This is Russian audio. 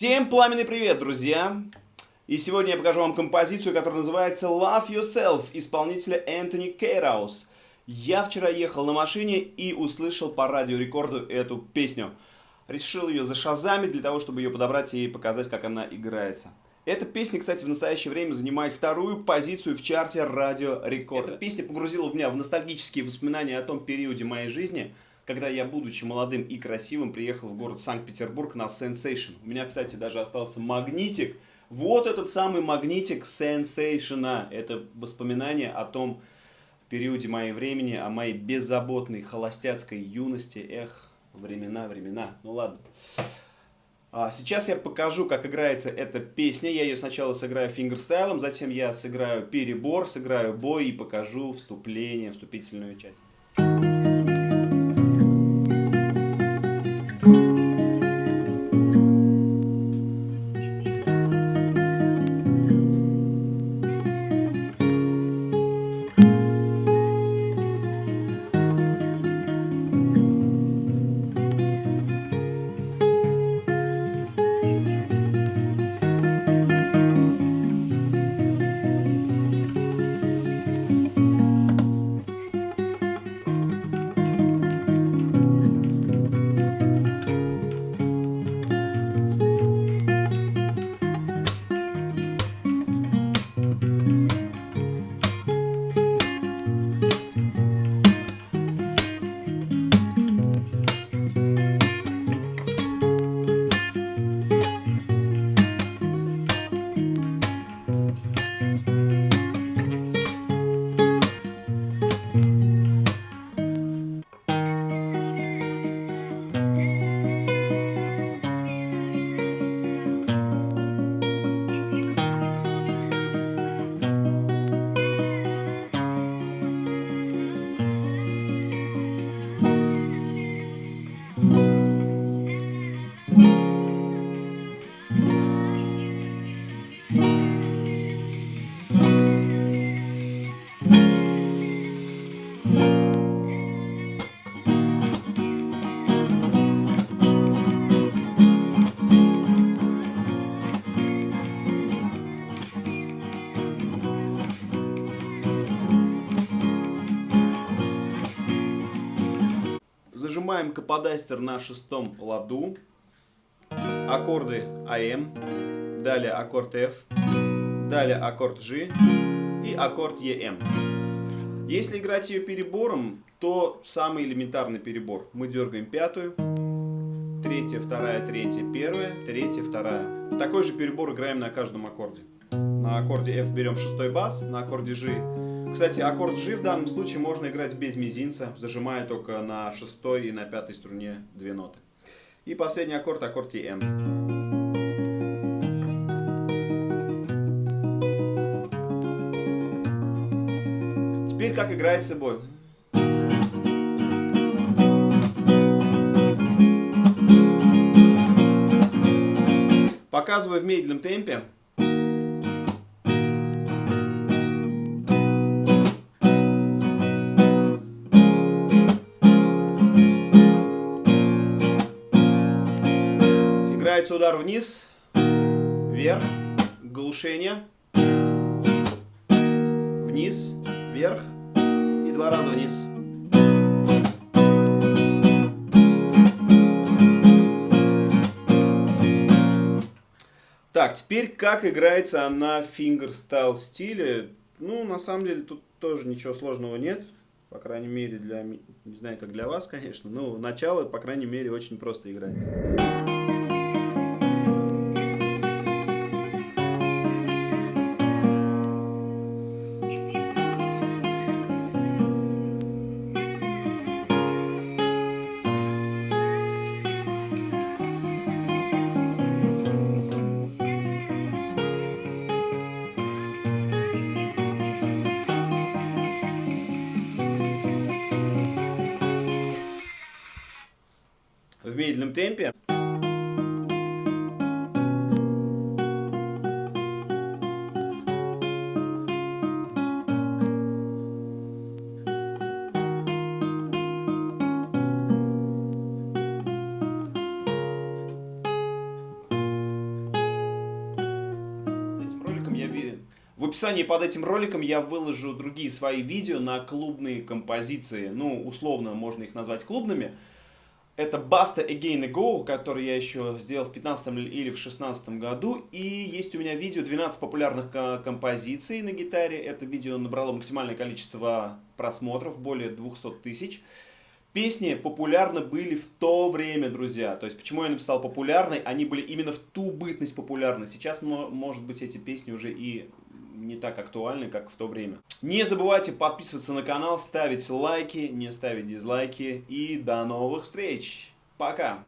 Всем пламенный привет, друзья! И сегодня я покажу вам композицию, которая называется Love Yourself, исполнителя Энтони Кейраус. Я вчера ехал на машине и услышал по радиорекорду эту песню. Решил ее зашазамить для того, чтобы ее подобрать и показать, как она играется. Эта песня, кстати, в настоящее время занимает вторую позицию в чарте Радио Рекорд. Эта песня погрузила меня в ностальгические воспоминания о том периоде моей жизни, когда я, будучи молодым и красивым, приехал в город Санкт-Петербург на Sensation. У меня, кстати, даже остался магнитик. Вот этот самый магнитик Sensation. Это воспоминание о том периоде моей времени, о моей беззаботной холостяцкой юности. Эх, времена, времена. Ну ладно. А сейчас я покажу, как играется эта песня. Я ее сначала сыграю фингерстайлом, затем я сыграю перебор, сыграю бой и покажу вступление, вступительную часть. Зажимаем каподастер на шестом ладу. Аккорды АМ. Далее аккорд F. Далее аккорд G. И аккорд EM. Если играть ее перебором, то самый элементарный перебор. Мы дергаем пятую, третья, вторая, третья, первая, третья, вторая. Такой же перебор играем на каждом аккорде. На аккорде F берем шестой бас, на аккорде G кстати, аккорд G в данном случае можно играть без мизинца, зажимая только на шестой и на пятой струне две ноты. И последний аккорд, аккорд EM. Теперь как играет собой. Показываю в медленном темпе. Играется удар вниз, вверх, глушение, вниз, вверх и два раза вниз. Так, теперь как играется на фингерстайл стиле. Ну, на самом деле, тут тоже ничего сложного нет. По крайней мере, для... Не знаю, как для вас, конечно. Но начало, по крайней мере, очень просто играется. в медленном темпе. В описании под этим роликом я выложу другие свои видео на клубные композиции. Ну, условно можно их назвать клубными. Это Basta Again and Go, который я еще сделал в 15 или в 16 году. И есть у меня видео 12 популярных композиций на гитаре. Это видео набрало максимальное количество просмотров, более 200 тысяч. Песни популярны были в то время, друзья. То есть, почему я написал популярный? Они были именно в ту бытность популярны. Сейчас, может быть, эти песни уже и не так актуальны, как в то время. Не забывайте подписываться на канал, ставить лайки, не ставить дизлайки. И до новых встреч. Пока.